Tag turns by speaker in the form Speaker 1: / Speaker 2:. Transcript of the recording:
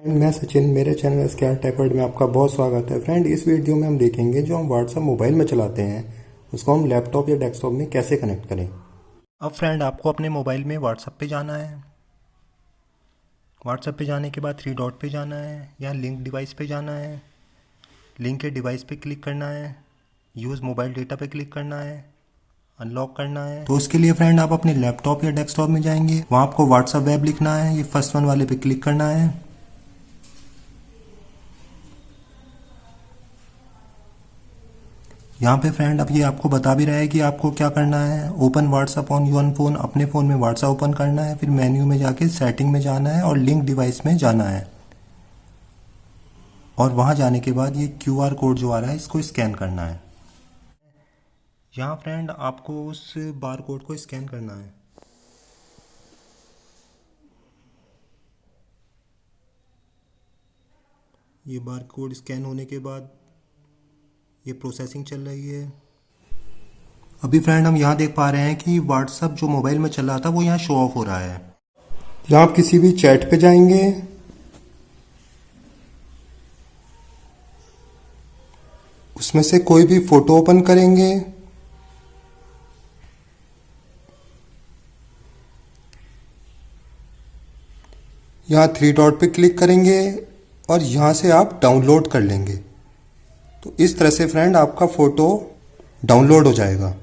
Speaker 1: Friend मैं सचिन मेरे channel scare Techword में आपका बहुत स्वागत है। फ्रेंड इस वीडियो में हम देखेंगे जो हम व्हाट्सअप मोबाइल में चलाते हैं उसको हम लैपटॉप या डेस्कटॉप में कैसे कनेक्ट करें। अब फ्रेंड आपको अपने मोबाइल में व्हाट्सअप पे जाना है। व्हाट्सअप पे जाने के बाद थ्री डॉट पे जाना है या लिंक डिवाइस पे जाना है। लिंक के डिवाइस पे क्लिक करना है यूज़ मोबाइल डेटा पे क्लिक करना है अनलॉक करना है। तो उसके लिए फ्रेंड आप अपने लैपटॉप या डेस्कटॉप में जाएँगे वहाँ आपको व्हाट्सअप वेब लिखना है ये फ़र्स्ट वन वाले पे क्लिक करना है। यहाँ पे फ्रेंड अब ये आपको बता भी रहा है कि आपको क्या करना है? Open WhatsApp on your phone अपने फ़ोन में व्हाट्सअप ओपन करना है, फिर मेन्यू में जाके सेटिंग में जाना है और लिंक डिवाइस में जाना है। और वहाँ जाने के बाद ये क्यू आर कोड जो आ रहा है, इसको स्कैन करना है। यहाँ फ्रेंड आपको उस बार कोड को स्कैन करना है। ये बार कोड स्कैन होने के बाद ये प्रोसेसिंग चल रही है। अभी फ्रेंड हम यहाँ देख पा रहे हैं कि व्हाट्सअप जो मोबाइल में चल रहा था, वो यहाँ शो ऑफ़ हो रहा है। या आप किसी भी चैट पे जाएँगे। उसमें से कोई भी फ़ोटो ओपन करेंगे। यहाँ थ्री डॉट पे क्लिक करेंगे और यहाँ से आप डाउनलोड कर लेंगे। तो इस तरह से फ्रेंड आपका फ़ोटो डाउनलोड हो जाएगा।